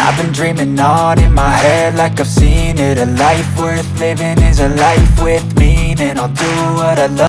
I've been dreaming on in my head like I've seen it. A life worth living is a life with meaning. I'll do what I love.